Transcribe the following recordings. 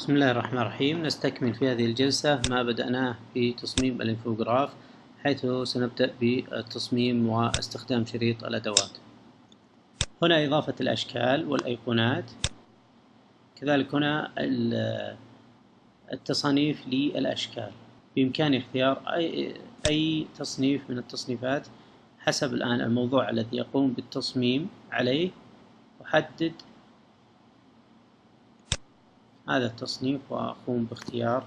بسم الله الرحمن الرحيم. نستكمل في هذه الجلسة ما بدأناه في تصميم الانفوجراف حيث سنبدأ بالتصميم واستخدام شريط الأدوات. هنا إضافة الأشكال والأيقونات. كذلك هنا التصانيف للأشكال. بإمكاني اختيار أي, أي تصنيف من التصنيفات حسب الآن الموضوع الذي يقوم بالتصميم عليه. أحدد هذا التصنيف وأقوم باختيار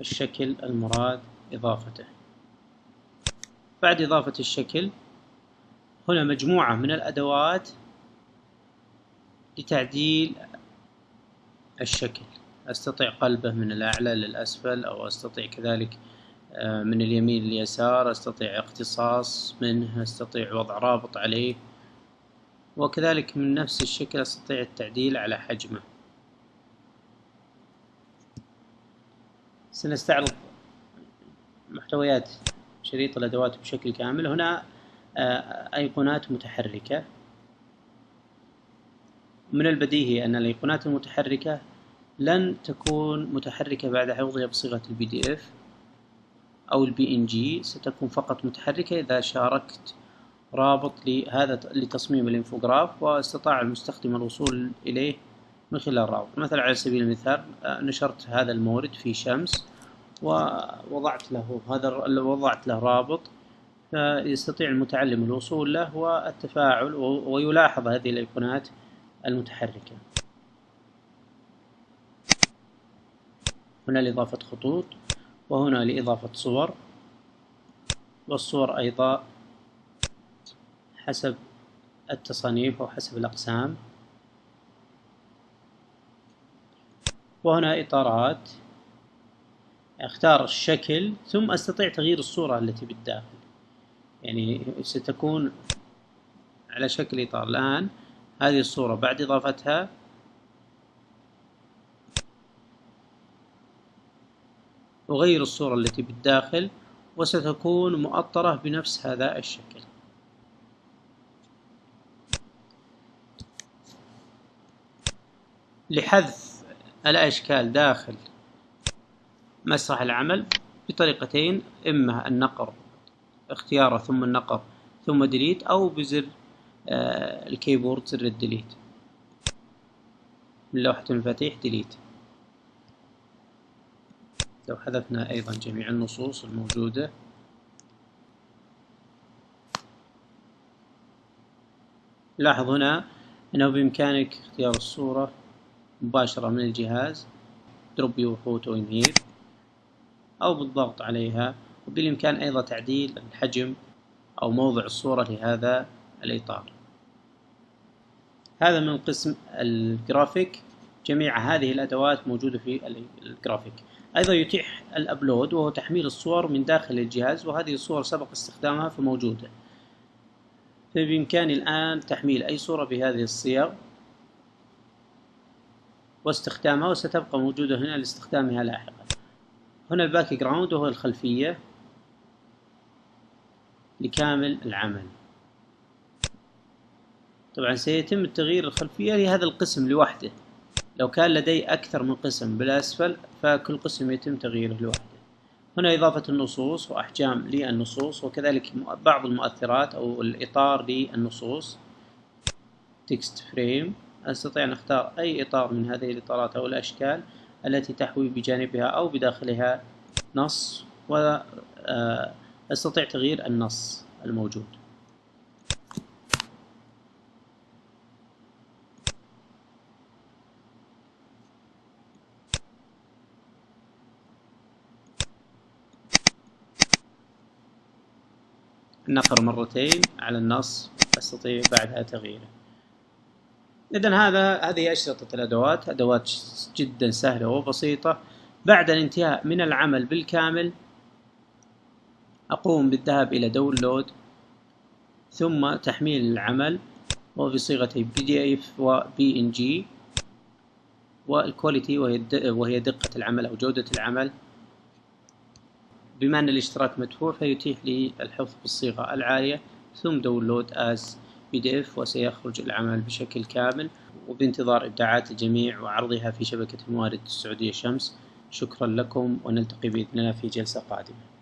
الشكل المراد إضافته. بعد إضافة الشكل هنا مجموعة من الأدوات لتعديل الشكل. أستطيع قلبه من الأعلى للأسفل أو أستطيع كذلك آه، من اليمين لليسار أستطيع اقتصاص منه أستطيع وضع رابط عليه وكذلك من نفس الشكل أستطيع التعديل على حجمه. سنستعرض محتويات شريط الأدوات بشكل كامل. هنا آه، أيقونات متحركة. من البديهي أن الأيقونات المتحركة لن تكون متحركة بعد حفظها بصيغة ال PDF أو ال PNG ستكون فقط متحركة إذا شاركت رابط لهذا لتصميم الانفوجراف واستطاع المستخدم الوصول إليه من خلال الرابط مثلا على سبيل المثال آه، نشرت هذا المورد في شمس ووضعت له هذا وضعت له رابط فيستطيع المتعلم الوصول له والتفاعل ويلاحظ هذه الأيقونات المتحركة. هنا لإضافة خطوط وهنا لإضافة صور والصور أيضا حسب التصانيف أو حسب الأقسام. وهنا إطارات. أختار الشكل ثم أستطيع تغيير الصورة التي بالداخل. يعني ستكون على شكل إطار. الآن هذه الصورة بعد إضافتها أغير الصورة التي بالداخل وستكون مؤطرة بنفس هذا الشكل. لحذف الأشكال داخل مسرح العمل بطريقتين إما النقر اختياره ثم النقر ثم delete أو بزر آه، ال keyboard زر ال delete. من لوحة المفاتيح delete لو حذفنا أيضا جميع النصوص الموجودة. لاحظ هنا أنه بإمكانك اختيار الصورة. مباشرة من الجهاز drop your photo here أو بالضغط عليها وبالإمكان أيضا تعديل الحجم أو موضع الصورة لهذا الإطار. هذا من قسم الجرافيك. جميع هذه الأدوات موجودة في الجرافيك. أيضا يتيح ال upload وهو تحميل الصور من داخل الجهاز وهذه الصور سبق استخدامها فموجودة. فبإمكاني الآن تحميل أي صورة بهذه الصيغ. واستخدامها وستبقى موجودة هنا لاستخدامها لاحقا. هنا ال background وهو الخلفية لكامل العمل. طبعا سيتم التغيير الخلفية لهذا القسم لوحده. لو كان لدي أكثر من قسم بالأسفل فكل قسم يتم تغييره لوحده. هنا إضافة النصوص وأحجام للنصوص وكذلك بعض المؤثرات أو الإطار للنصوص. text frame أستطيع أن أختار أي إطار من هذه الإطارات أو الأشكال التي تحوي بجانبها أو بداخلها نص وأستطيع آه، تغيير النص الموجود. النقر مرتين على النص أستطيع بعدها تغييره. إذا هذا هذه أشرطة الأدوات؟ أدوات جدا سهلة وبسيطة. بعد الانتهاء من العمل بالكامل أقوم بالذهاب إلى download ثم تحميل العمل وبصيغة PDF و PNG وال quality وهي دقة العمل أو جودة العمل. بما أن الاشتراك مدفوع فيتيح لي الحفظ بالصيغة العالية ثم download as PDF وسيخرج العمل بشكل كامل وبانتظار إبداعات الجميع وعرضها في شبكة الموارد السعودية شمس. شكرا لكم ونلتقي بإذن الله في جلسة قادمة.